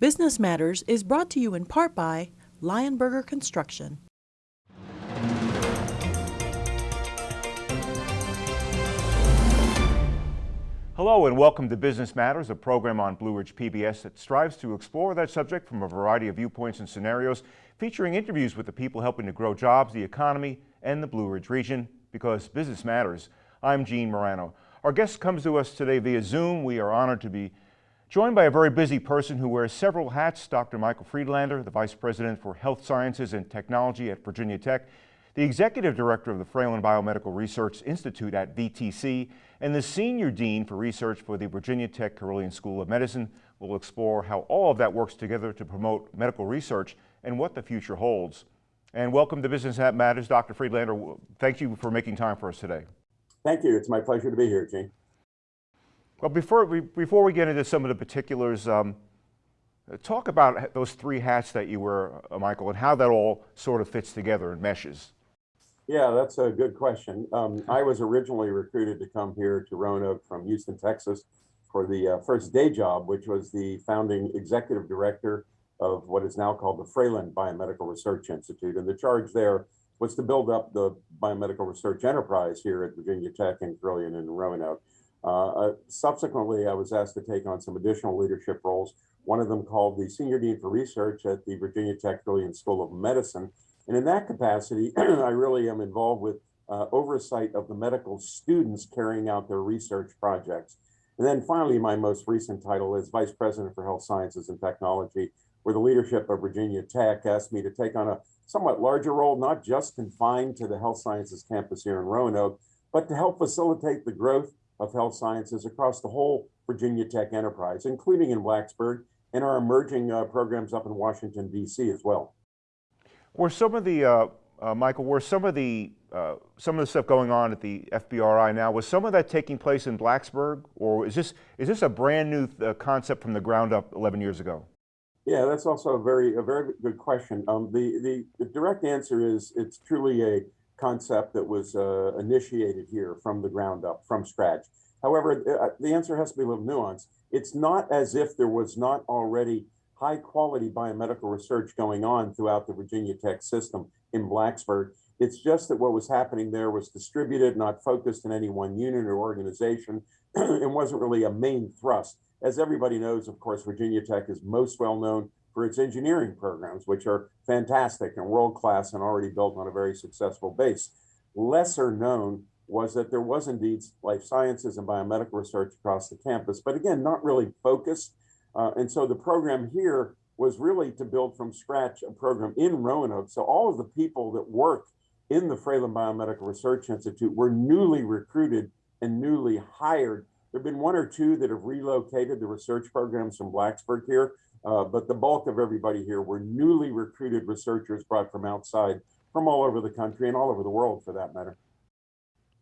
Business Matters is brought to you in part by Lionberger Construction. Hello and welcome to Business Matters, a program on Blue Ridge PBS that strives to explore that subject from a variety of viewpoints and scenarios, featuring interviews with the people helping to grow jobs, the economy, and the Blue Ridge region, because business matters. I'm Gene Marrano. Our guest comes to us today via Zoom. We are honored to be joined by a very busy person who wears several hats, Dr. Michael Friedlander, the Vice President for Health Sciences and Technology at Virginia Tech, the Executive Director of the Fralin Biomedical Research Institute at VTC, and the Senior Dean for Research for the Virginia Tech Carilion School of Medicine. will explore how all of that works together to promote medical research and what the future holds. And welcome to Business That Matters, Dr. Friedlander. Thank you for making time for us today. Thank you. It's my pleasure to be here, Gene. Well, before we, before we get into some of the particulars, um, talk about those three hats that you wear, uh, Michael, and how that all sort of fits together and meshes. Yeah, that's a good question. Um, I was originally recruited to come here to Roanoke from Houston, Texas for the uh, first day job, which was the founding executive director of what is now called the Fralin Biomedical Research Institute. And the charge there was to build up the biomedical research enterprise here at Virginia Tech and Carilion and Roanoke. Uh, uh, subsequently, I was asked to take on some additional leadership roles, one of them called the Senior Dean for Research at the Virginia Tech Carilion School of Medicine, and in that capacity, I really am involved with uh, oversight of the medical students carrying out their research projects. And then finally, my most recent title is Vice President for Health Sciences and Technology, where the leadership of Virginia Tech asked me to take on a somewhat larger role, not just confined to the health sciences campus here in Roanoke, but to help facilitate the growth of health sciences across the whole Virginia Tech enterprise, including in Blacksburg and our emerging uh, programs up in Washington, D.C. as well. Were some of the, uh, uh, Michael, were some of the, uh, some of the stuff going on at the FBRI now, was some of that taking place in Blacksburg, or is this, is this a brand new uh, concept from the ground up 11 years ago? Yeah, that's also a very, a very good question. Um, the, the, the direct answer is it's truly a concept that was uh, initiated here from the ground up, from scratch. However, uh, the answer has to be a little nuanced. It's not as if there was not already high quality biomedical research going on throughout the Virginia Tech system in Blacksburg. It's just that what was happening there was distributed, not focused in any one unit or organization, and wasn't really a main thrust. As everybody knows, of course, Virginia Tech is most well known for its engineering programs, which are fantastic and world class and already built on a very successful base. Lesser known was that there was indeed life sciences and biomedical research across the campus, but again, not really focused uh, and so the program here was really to build from scratch a program in Roanoke. So all of the people that work in the Fralin Biomedical Research Institute were newly recruited and newly hired. There have been one or two that have relocated the research programs from Blacksburg here, uh, but the bulk of everybody here were newly recruited researchers brought from outside, from all over the country and all over the world for that matter.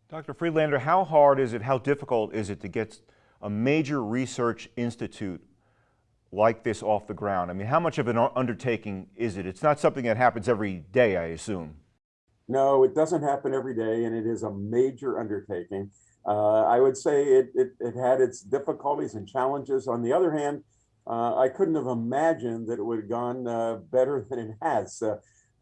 Dr. Friedlander, how hard is it, how difficult is it to get a major research institute like this off the ground? I mean, how much of an undertaking is it? It's not something that happens every day, I assume. No, it doesn't happen every day, and it is a major undertaking. Uh, I would say it, it, it, had its difficulties and challenges. On the other hand, uh, I couldn't have imagined that it would have gone uh, better than it has. Uh,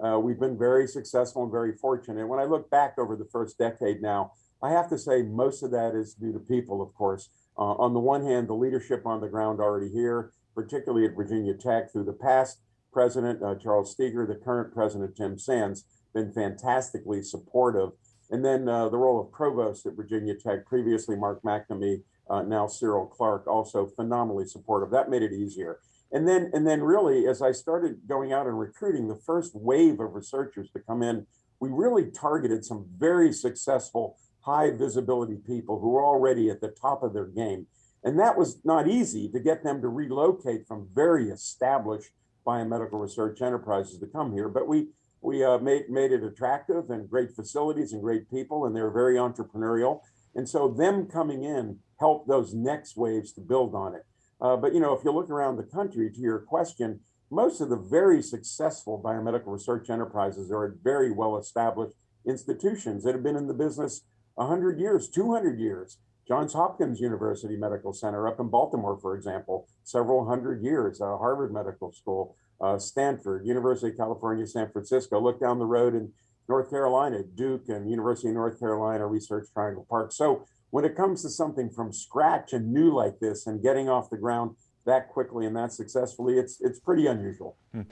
uh, we've been very successful and very fortunate. When I look back over the first decade now, I have to say most of that is due to people, of course. Uh, on the one hand, the leadership on the ground already here, particularly at Virginia Tech through the past president, uh, Charles Steger, the current president, Tim Sands, been fantastically supportive. And then uh, the role of provost at Virginia Tech, previously Mark McNamee, uh, now Cyril Clarke, also phenomenally supportive. That made it easier. And then, and then really, as I started going out and recruiting the first wave of researchers to come in, we really targeted some very successful, high visibility people who were already at the top of their game. And that was not easy to get them to relocate from very established biomedical research enterprises to come here. But we we uh, made made it attractive and great facilities and great people, and they're very entrepreneurial. And so them coming in helped those next waves to build on it. Uh, but you know, if you look around the country, to your question, most of the very successful biomedical research enterprises are at very well established institutions that have been in the business 100 years, 200 years Johns Hopkins University Medical Center up in Baltimore, for example, several hundred years, uh, Harvard Medical School, uh, Stanford, University of California, San Francisco. Look down the road in North Carolina, Duke and University of North Carolina Research Triangle Park. So when it comes to something from scratch and new like this and getting off the ground that quickly and that successfully, it's it's pretty unusual. Hmm.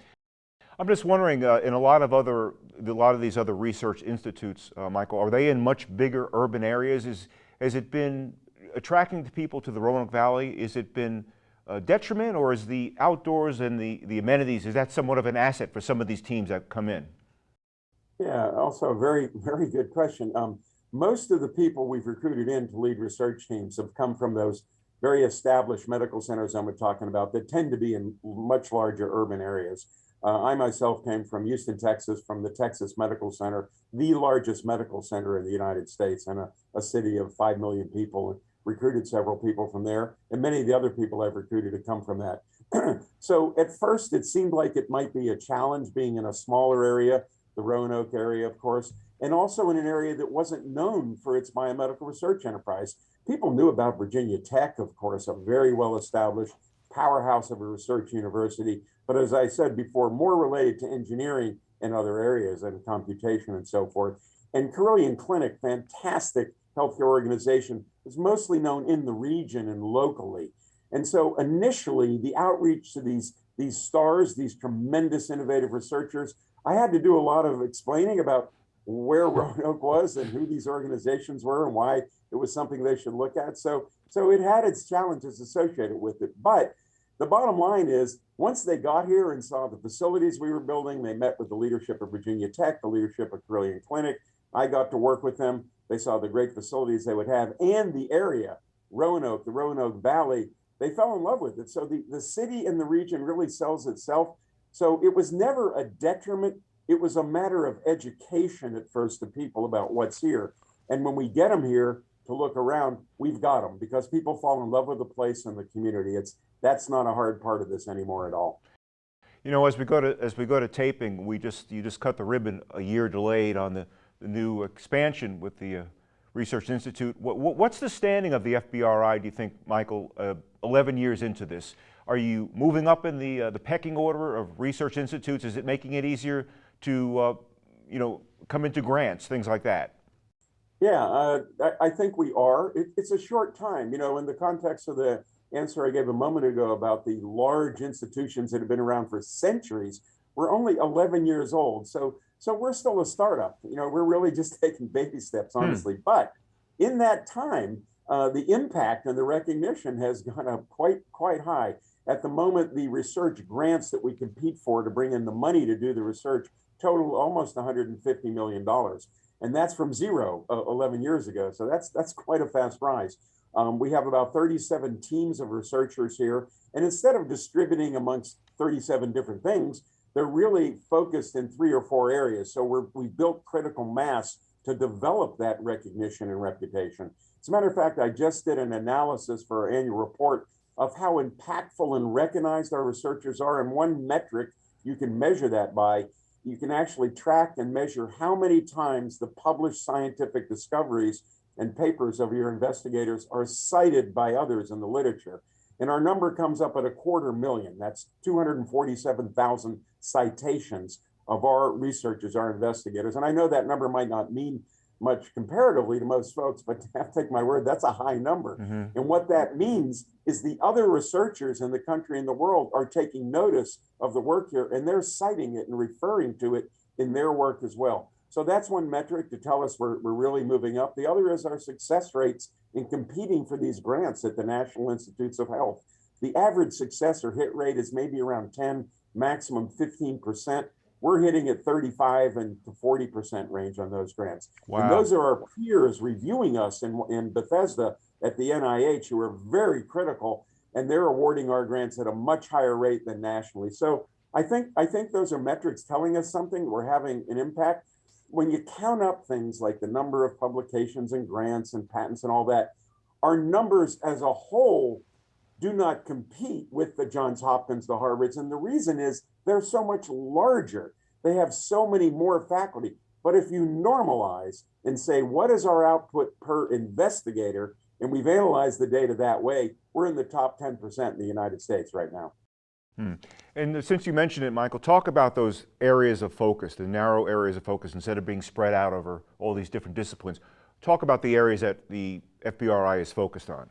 I'm just wondering, uh, in a lot of other, a lot of these other research institutes, uh, Michael, are they in much bigger urban areas? Is has it been attracting the people to the Roanoke Valley? Is it been a detriment, or is the outdoors and the the amenities is that somewhat of an asset for some of these teams that come in? Yeah, also a very very good question. Um, most of the people we've recruited in to lead research teams have come from those very established medical centers I'm talking about that tend to be in much larger urban areas. Uh, I myself came from Houston, Texas, from the Texas Medical Center, the largest medical center in the United States and a, a city of 5 million people, recruited several people from there. And many of the other people I've recruited have come from that. so at first, it seemed like it might be a challenge being in a smaller area, the Roanoke area, of course, and also in an area that wasn't known for its biomedical research enterprise. People knew about Virginia Tech, of course, a very well established powerhouse of a research university. But as I said before, more related to engineering and other areas and computation and so forth. And Carilion Clinic, fantastic healthcare organization, was mostly known in the region and locally. And so initially, the outreach to these, these stars, these tremendous innovative researchers, I had to do a lot of explaining about where Roanoke was and who these organizations were and why it was something they should look at. So, so it had its challenges associated with it. But the bottom line is once they got here and saw the facilities we were building, they met with the leadership of Virginia Tech, the leadership of Carilion Clinic. I got to work with them. They saw the great facilities they would have and the area, Roanoke, the Roanoke Valley. They fell in love with it. So the, the city and the region really sells itself. So it was never a detriment. It was a matter of education at first to people about what's here. And when we get them here to look around, we've got them because people fall in love with the place and the community. It's that's not a hard part of this anymore at all. You know, as we go to as we go to taping, we just you just cut the ribbon a year delayed on the, the new expansion with the uh, Research Institute. What, what's the standing of the FBRI? Do you think, Michael? Uh, Eleven years into this, are you moving up in the uh, the pecking order of research institutes? Is it making it easier to uh, you know come into grants, things like that? Yeah, uh, I, I, think we are. It, it's a short time, you know, in the context of the answer I gave a moment ago about the large institutions that have been around for centuries, we're only 11 years old. So, so we're still a startup. You know, we're really just taking baby steps, hmm. honestly. Hmm. But in that time, uh, the impact and the recognition has gone up quite quite high. At the moment, the research grants that we compete for to bring in the money to do the research total almost 150 million dollars, and that's from zero uh, 11 years ago. So that's that's quite a fast rise. Um, we have about 37 teams of researchers here. And instead of distributing amongst 37 different things, they're really focused in three or four areas. So we're, we built critical mass to develop that recognition and reputation. As a matter of fact, I just did an analysis for our annual report of how impactful and recognized our researchers are. And one metric you can measure that by, you can actually track and measure how many times the published scientific discoveries and papers of your investigators are cited by others in the literature. And our number comes up at a quarter million. That's 247,000 citations of our researchers, our investigators. And I know that number might not mean much comparatively to most folks, but have to take my word, that's a high number. Mm-hmm. And what that means is the other researchers in the country and the world are taking notice of the work here and they're citing it and referring to it in their work as well. So that's one metric to tell us we're, we're really moving up. The other is our success rates in competing for these grants at the National Institutes of Health. The average success or hit rate is maybe around 10, maximum 15%. We're hitting at 35 and to 40% range on those grants. Wow. And those are our peers reviewing us in, in Bethesda at the NIH who are very critical and they're awarding our grants at a much higher rate than nationally. So I think I think those are metrics telling us something. We're having an impact when you count up things like the number of publications and grants and patents and all that, our numbers as a whole do not compete with the Johns Hopkins, the Harvards. And the reason is they're so much larger. They have so many more faculty. But if you normalize and say, what is our output per investigator And we've analyzed the data that way. We're in the top 10% in the United States right now. Hmm. And since you mentioned it, Michael, talk about those areas of focus, the narrow areas of focus, instead of being spread out over all these different disciplines. Talk about the areas that the FBRI is focused on.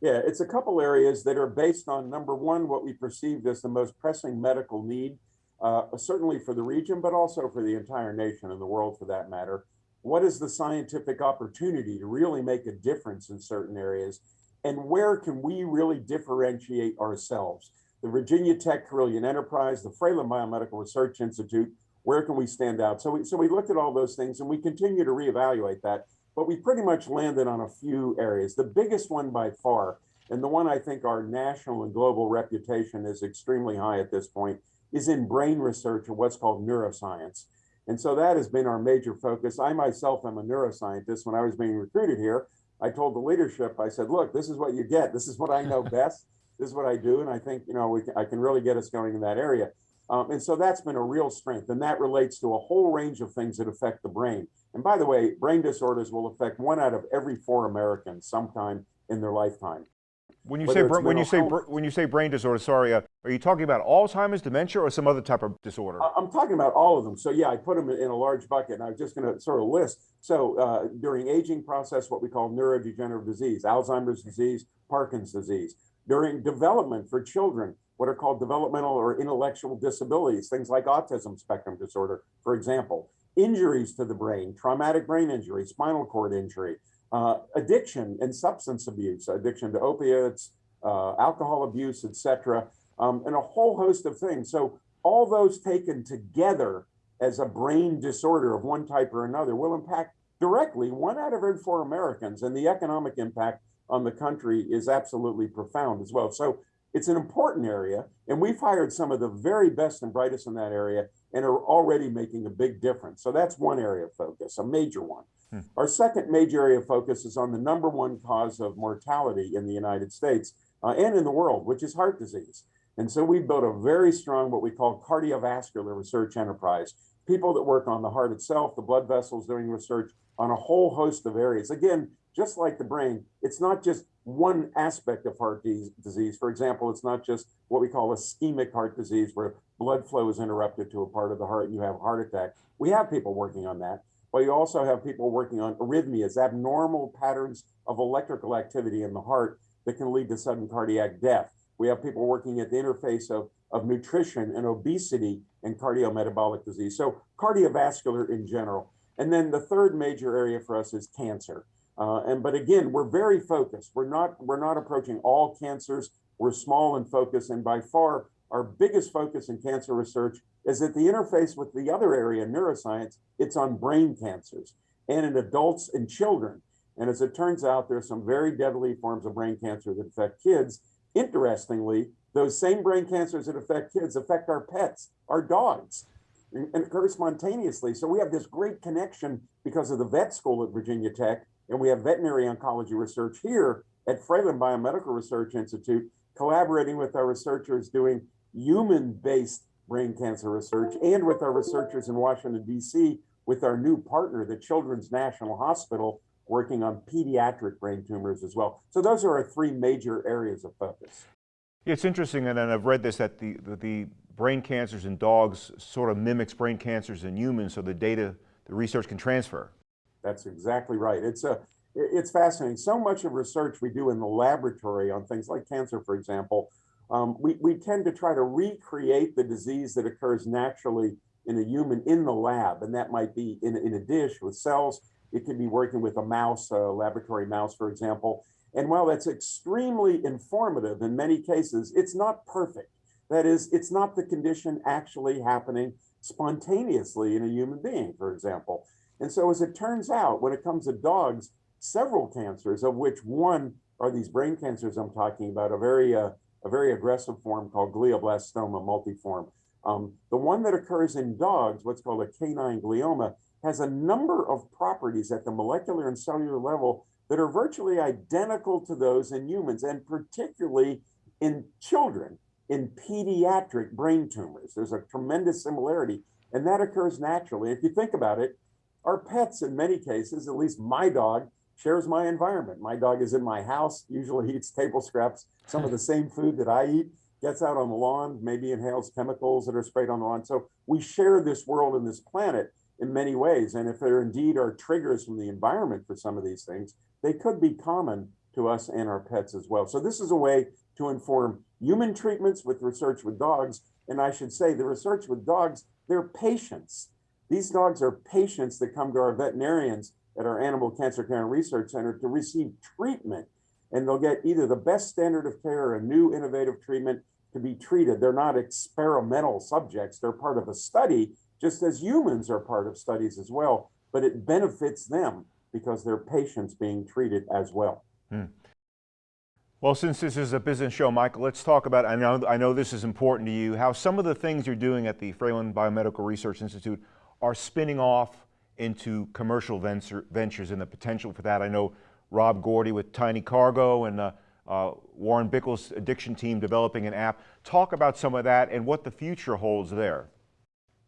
Yeah, it's a couple areas that are based on number one, what we perceived as the most pressing medical need, uh, certainly for the region, but also for the entire nation and the world for that matter. What is the scientific opportunity to really make a difference in certain areas? And where can we really differentiate ourselves? The Virginia Tech Carilion Enterprise, the Fralin Biomedical Research Institute, where can we stand out? So we, so we looked at all those things and we continue to reevaluate that but we pretty much landed on a few areas. The biggest one by far, and the one I think our national and global reputation is extremely high at this point, is in brain research or what's called neuroscience. And so that has been our major focus. I myself am a neuroscientist. When I was being recruited here, I told the leadership, I said, look, this is what you get. This is what I know best. This is what I do. And I think, you know, we, I can really get us going in that area. Um, and so that's been a real strength. And that relates to a whole range of things that affect the brain. And by the way, brain disorders will affect one out of every four Americans sometime in their lifetime. When you say when you say when you say brain disorder, sorry, uh, are you talking about Alzheimer's, dementia, or some other type of disorder? I'm talking about all of them. So yeah, I put them in a large bucket, and I'm just going to sort of list. So uh, during aging process, what we call neurodegenerative disease, Alzheimer's disease, Parkinson's disease. During development for children, what are called developmental or intellectual disabilities, things like autism spectrum disorder, for example injuries to the brain, traumatic brain injury, spinal cord injury, uh, addiction and substance abuse, addiction to opiates, uh, alcohol abuse, etc., um, and a whole host of things. So all those taken together as a brain disorder of one type or another will impact directly one out of every four Americans, and the economic impact on the country is absolutely profound as well. So it's an important area, and we've hired some of the very best and brightest in that area and are already making a big difference. So that's one area of focus, a major one. Hmm. Our second major area of focus is on the number one cause of mortality in the United States uh, and in the world, which is heart disease. And so we built a very strong, what we call cardiovascular research enterprise. People that work on the heart itself, the blood vessels, doing research on a whole host of areas. Again, just like the brain, it's not just one aspect of heart disease. For example, it's not just what we call ischemic heart disease, where blood flow is interrupted to a part of the heart and you have a heart attack. We have people working on that, but you also have people working on arrhythmias, abnormal patterns of electrical activity in the heart that can lead to sudden cardiac death. We have people working at the interface of, of nutrition and obesity and cardiometabolic disease. So cardiovascular in general. And then the third major area for us is cancer. Uh, and but again, we're very focused. We're not we're not approaching all cancers. We're small and focused, and by far our biggest focus in cancer research is at the interface with the other area, neuroscience. It's on brain cancers and in adults and children. And as it turns out, there's some very deadly forms of brain cancer that affect kids. Interestingly, those same brain cancers that affect kids affect our pets, our dogs, and, and occur spontaneously. So we have this great connection because of the vet school at Virginia Tech and we have veterinary oncology research here at Fralin Biomedical Research Institute, collaborating with our researchers doing human-based brain cancer research and with our researchers in Washington, D.C., with our new partner, the Children's National Hospital, working on pediatric brain tumors as well. So those are our three major areas of focus. It's interesting, and I've read this, that the, the, the brain cancers in dogs sort of mimics brain cancers in humans, so the data, the research can transfer. That's exactly right. It's a it's fascinating. So much of research we do in the laboratory on things like cancer, for example, um, we, we tend to try to recreate the disease that occurs naturally in a human in the lab. And that might be in, in a dish with cells. It could be working with a mouse, a laboratory mouse, for example. And while that's extremely informative in many cases, it's not perfect. That is, it's not the condition actually happening spontaneously in a human being, for example. And so as it turns out, when it comes to dogs, several cancers, of which one are these brain cancers I'm talking about, a very, uh, a very aggressive form called glioblastoma multiforme. Um, the one that occurs in dogs, what's called a canine glioma, has a number of properties at the molecular and cellular level that are virtually identical to those in humans, and particularly in children, in pediatric brain tumors. There's a tremendous similarity, and that occurs naturally. If you think about it, our pets, in many cases, at least my dog, shares my environment. My dog is in my house, usually eats table scraps, some of the same food that I eat, gets out on the lawn, maybe inhales chemicals that are sprayed on the lawn. So we share this world and this planet in many ways. And if there indeed are triggers from the environment for some of these things, they could be common to us and our pets as well. So this is a way to inform human treatments with research with dogs. And I should say the research with dogs, they're patients. These dogs are patients that come to our veterinarians at our Animal Cancer Care and Research Center to receive treatment. And they'll get either the best standard of care or a new innovative treatment to be treated. They're not experimental subjects. They're part of a study, just as humans are part of studies as well. But it benefits them because they're patients being treated as well. Hmm. Well, since this is a business show, Michael, let's talk about, I know, I know this is important to you, how some of the things you're doing at the Fralin Biomedical Research Institute are spinning off into commercial venture, ventures and the potential for that. I know Rob Gourdie with Tiny Cargo and uh, uh, Warren Bickel's addiction team developing an app. Talk about some of that and what the future holds there.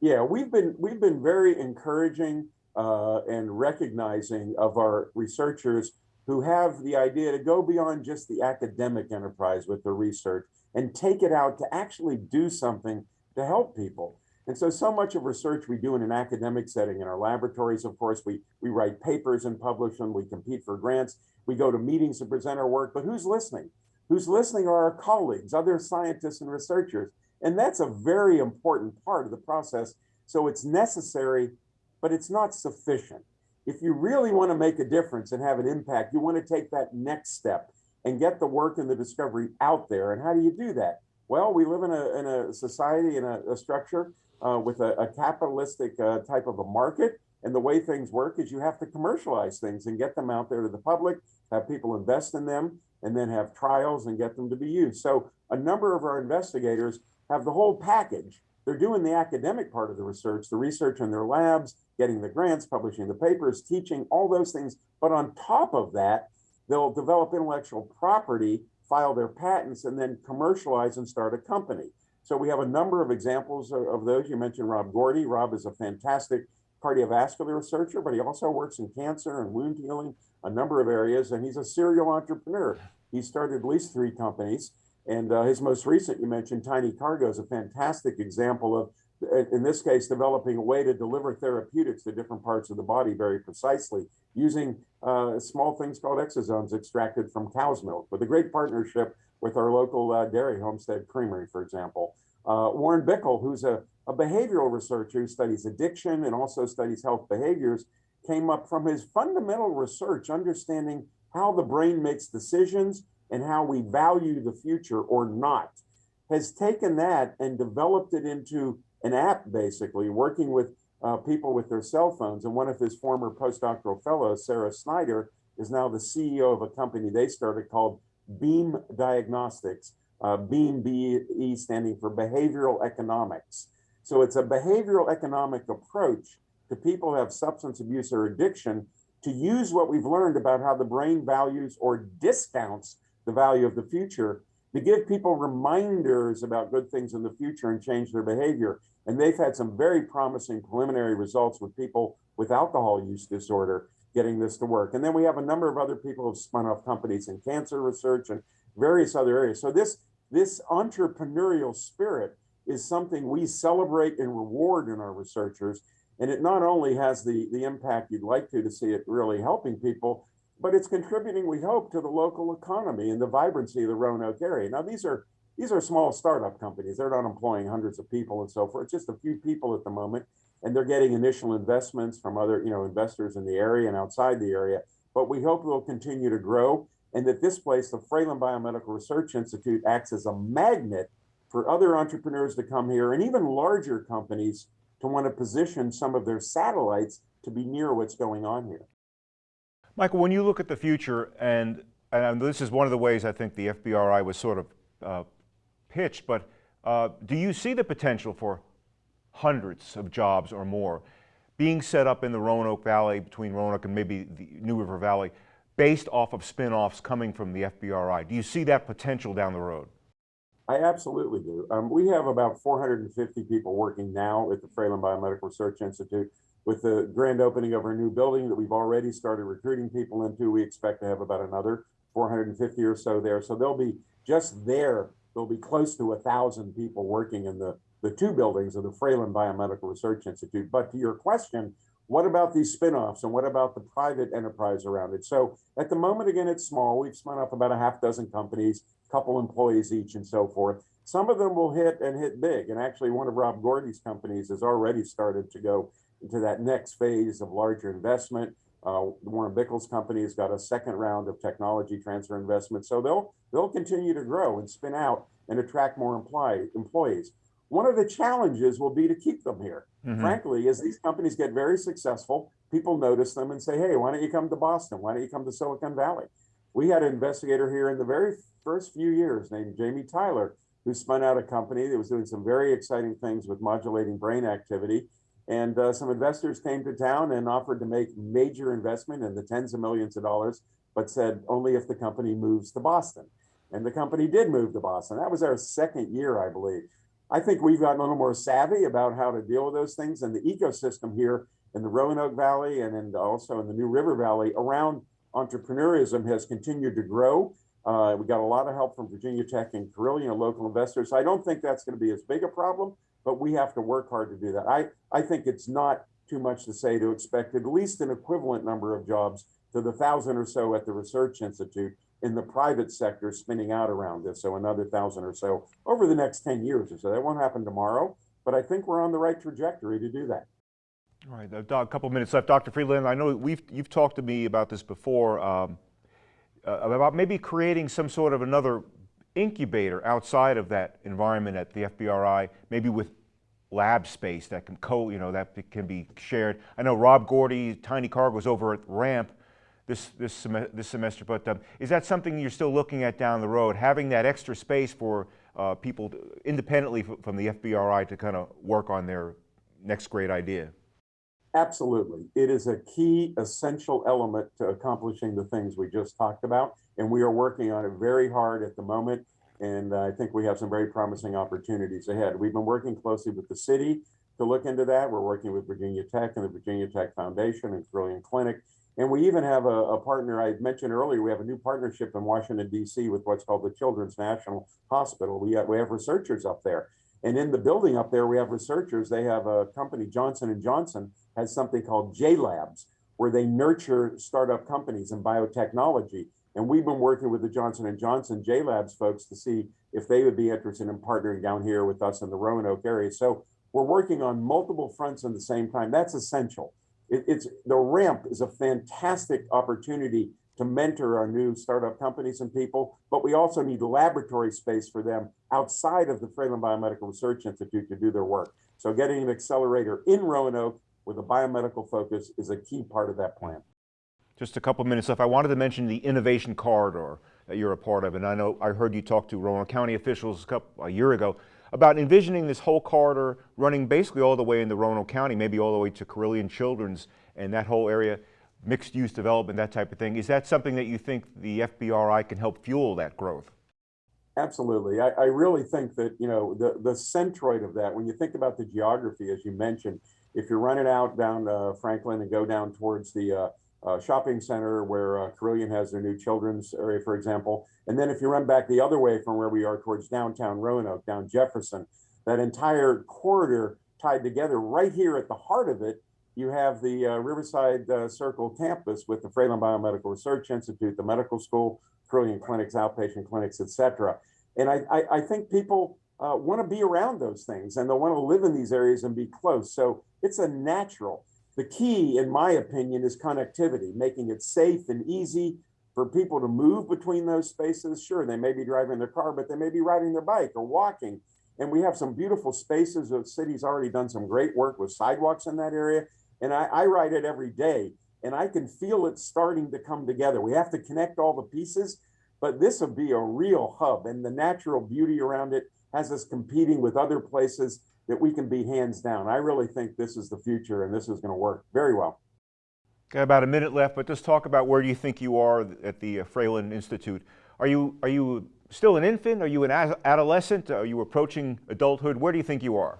Yeah, we've been we've been very encouraging uh, and recognizing of our researchers who have the idea to go beyond just the academic enterprise with the research and take it out to actually do something to help people. And so, so much of research we do in an academic setting in our laboratories, of course, we, we write papers and publish them, we compete for grants, we go to meetings and present our work, but who's listening? Who's listening are our colleagues, other scientists and researchers. And that's a very important part of the process. So it's necessary, but it's not sufficient. If you really want to make a difference and have an impact, you want to take that next step and get the work and the discovery out there. And how do you do that? Well, we live in a, in a society, in a, a structure uh, with a, a capitalistic uh, type of a market. And the way things work is you have to commercialize things and get them out there to the public, have people invest in them, and then have trials and get them to be used. So a number of our investigators have the whole package. They're doing the academic part of the research, the research in their labs, getting the grants, publishing the papers, teaching, all those things. But on top of that, they'll develop intellectual property, file their patents, and then commercialize and start a company. So we have a number of examples of, of those. You mentioned Rob Gourdie. Rob is a fantastic cardiovascular researcher, but he also works in cancer and wound healing, a number of areas, and he's a serial entrepreneur. He started at least three companies, and uh, his most recent, you mentioned Tiny Cargo, is a fantastic example of, in this case, developing a way to deliver therapeutics to different parts of the body very precisely using uh, small things called exosomes extracted from cow's milk with a great partnership with our local uh, dairy homestead creamery, for example. Uh, Warren Bickel, who's a, a behavioral researcher who studies addiction and also studies health behaviors, came up from his fundamental research, understanding how the brain makes decisions and how we value the future or not, has taken that and developed it into an app, basically, working with uh, people with their cell phones. And one of his former postdoctoral fellows, Sarah Snider, is now the CEO of a company they started called Beam Diagnostics, uh, Beam BE standing for Behavioral Economics. So it's a behavioral economic approach to people who have substance abuse or addiction to use what we've learned about how the brain values or discounts the value of the future to give people reminders about good things in the future and change their behavior. And they've had some very promising preliminary results with people with alcohol use disorder getting this to work. And then we have a number of other people who've spun off companies in cancer research and various other areas. So this, this entrepreneurial spirit is something we celebrate and reward in our researchers. And it not only has the, the impact you'd like to, to see it really helping people, but it's contributing, we hope, to the local economy and the vibrancy of the Roanoke area. Now, these are these are small startup companies. They're not employing hundreds of people and so forth. Just a few people at the moment and they're getting initial investments from other, you know, investors in the area and outside the area. But we hope they'll continue to grow and that this place, the Fralin Biomedical Research Institute, acts as a magnet for other entrepreneurs to come here and even larger companies to want to position some of their satellites to be near what's going on here. Michael, when you look at the future, and, and this is one of the ways I think the FBRI was sort of uh, pitched, but uh, do you see the potential for hundreds of jobs or more being set up in the Roanoke Valley between Roanoke and maybe the New River Valley based off of spin-offs coming from the FBRI. Do you see that potential down the road? I absolutely do. Um, we have about 450 people working now at the Fralin Biomedical Research Institute. with the grand opening of our new building that we've already started recruiting people into, we expect to have about another 450 or so there. So there'll be just there, there'll be close to a thousand people working in the, the two buildings of the Fralin Biomedical Research Institute. But to your question, what about these spinoffs and what about the private enterprise around it? So at the moment, again, it's small. We've spun off about a half dozen companies, couple employees each and so forth. Some of them will hit and hit big. And actually one of Rob Gourdie's companies has already started to go into that next phase of larger investment. Uh, Warren Bickel's company has got a second round of technology transfer investment. So they'll they'll continue to grow and spin out and attract more employ, employees. One of the challenges will be to keep them here. Mm-hmm. Frankly, as these companies get very successful, people notice them and say, hey, why don't you come to Boston? Why don't you come to Silicon Valley? We had an investigator here in the very first few years named Jamie Tyler, who spun out a company that was doing some very exciting things with modulating brain activity. And uh, some investors came to town and offered to make major investment in the tens of millions of dollars, but said only if the company moves to Boston. And the company did move to Boston. That was our second year, I believe. I think we've gotten a little more savvy about how to deal with those things. And the ecosystem here in the Roanoke Valley and in also in the New River Valley around entrepreneurism has continued to grow. Uh, we got a lot of help from Virginia Tech and Carilion, local investors. So I don't think that's going to be as big a problem, but we have to work hard to do that. I, I think it's not too much to say to expect at least an equivalent number of jobs to the thousand or so at the Research Institute in the private sector spinning out around this. So another thousand or so over the next 10 years or so. That won't happen tomorrow, but I think we're on the right trajectory to do that. All right, a couple minutes left. Dr. Freeland, I know we've, you've talked to me about this before, um, uh, about maybe creating some sort of another incubator outside of that environment at the FBRI, maybe with lab space that can co, you know, that can be shared. I know Rob Gourdie, Tiny Cargo was over at RAMP this, this, sem this semester, but um, is that something you're still looking at down the road, having that extra space for uh, people independently from the FBRI to kind of work on their next great idea? Absolutely. It is a key essential element to accomplishing the things we just talked about. And we are working on it very hard at the moment. And I think we have some very promising opportunities ahead. We've been working closely with the city to look into that. We're working with Virginia Tech and the Virginia Tech Foundation and Carilion Clinic. And we even have a, a, partner I mentioned earlier. We have a new partnership in Washington, D.C. with what's called the Children's National Hospital. We have, we have researchers up there. And in the building up there, we have researchers. They have a company, Johnson & Johnson, has something called J Labs, where they nurture startup companies in biotechnology. And we've been working with the Johnson & Johnson J Labs folks to see if they would be interested in partnering down here with us in the Roanoke area. So we're working on multiple fronts at the same time. That's essential. It, it's the ramp is a fantastic opportunity to mentor our new startup companies and people, but we also need laboratory space for them outside of the Fralin Biomedical Research Institute to do their work. So getting an accelerator in Roanoke with a biomedical focus is a key part of that plan. Just a couple minutes left. I wanted to mention the innovation corridor that you're a part of, and I know I heard you talk to Roanoke County officials a, couple, a year ago about envisioning this whole corridor running basically all the way into Roanoke County, maybe all the way to Carilion Children's and that whole area, mixed use development, that type of thing. Is that something that you think the FBRI can help fuel that growth? Absolutely. I, I really think that, you know, the, the centroid of that, when you think about the geography, as you mentioned, if you're running out down uh, Franklin and go down towards the uh, uh, shopping center where uh, Carilion has their new children's area, for example. And then if you run back the other way from where we are towards downtown Roanoke, down Jefferson, that entire corridor tied together right here at the heart of it, you have the uh, Riverside uh, Circle campus with the Fralin Biomedical Research Institute, the medical school, Carilion clinics, outpatient clinics, etc. And I, I, I, think people uh, want to be around those things and they'll want to live in these areas and be close. So it's a natural. The key, in my opinion, is connectivity, making it safe and easy for people to move between those spaces. Sure, they may be driving their car, but they may be riding their bike or walking. And we have some beautiful spaces. The city's already done some great work with sidewalks in that area. And I, I ride it every day and I can feel it starting to come together. We have to connect all the pieces, but this will be a real hub and the natural beauty around it has us competing with other places that we can be hands down. I really think this is the future and this is going to work very well. Got about a minute left, but just talk about where do you think you are at the uh, Fralin Institute. Are you, are you still an infant? Are you an adolescent? Are you approaching adulthood? Where do you think you are?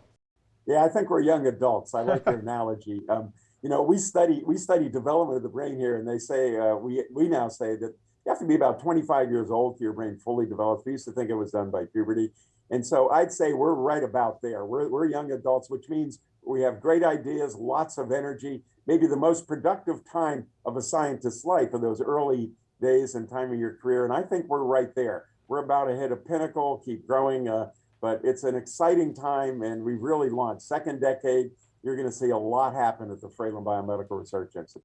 Yeah, I think we're young adults. I like your analogy. Um, you know, we study we study development of the brain here, and they say uh, we we now say that you have to be about 25 years old for your brain fully developed. We used to think it was done by puberty, and so I'd say we're right about there. We're we're young adults, which means we have great ideas, lots of energy. Maybe the most productive time of a scientist's life are those early days and time of your career, and I think we're right there. We're about to hit a pinnacle, keep growing. Uh, but it's an exciting time and we've really launched second decade you're going to see a lot happen at the Fralin Biomedical Research Institute.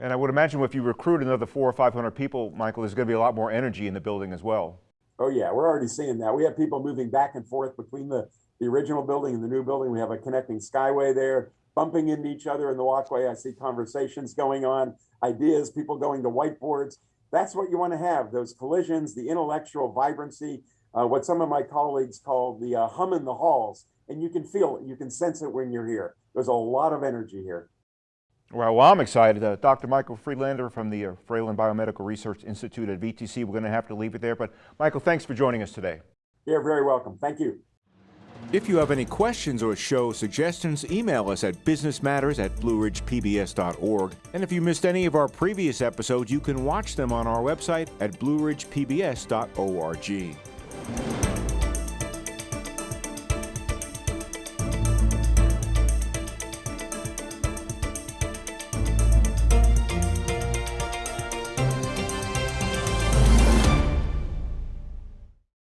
And I would imagine if you recruit another four or 500 people, Michael, there's going to be a lot more energy in the building as well. Oh yeah, we're already seeing that. We have people moving back and forth between the, the original building and the new building. We have a connecting skyway there, bumping into each other in the walkway. I see conversations going on, ideas, people going to whiteboards. That's what you want to have, those collisions, the intellectual vibrancy, uh, what some of my colleagues call the uh, hum in the halls. And you can feel it, you can sense it when you're here. There's a lot of energy here. Well, well I'm excited. Uh, Dr. Michael Friedlander from the uh, Fralin Biomedical Research Institute at VTC. We're going to have to leave it there. But Michael, thanks for joining us today. You're very welcome. Thank you. If you have any questions or show suggestions, email us at businessmatters at blueridgepbs.org. And if you missed any of our previous episodes, you can watch them on our website at blueridgepbs.org. Thank you.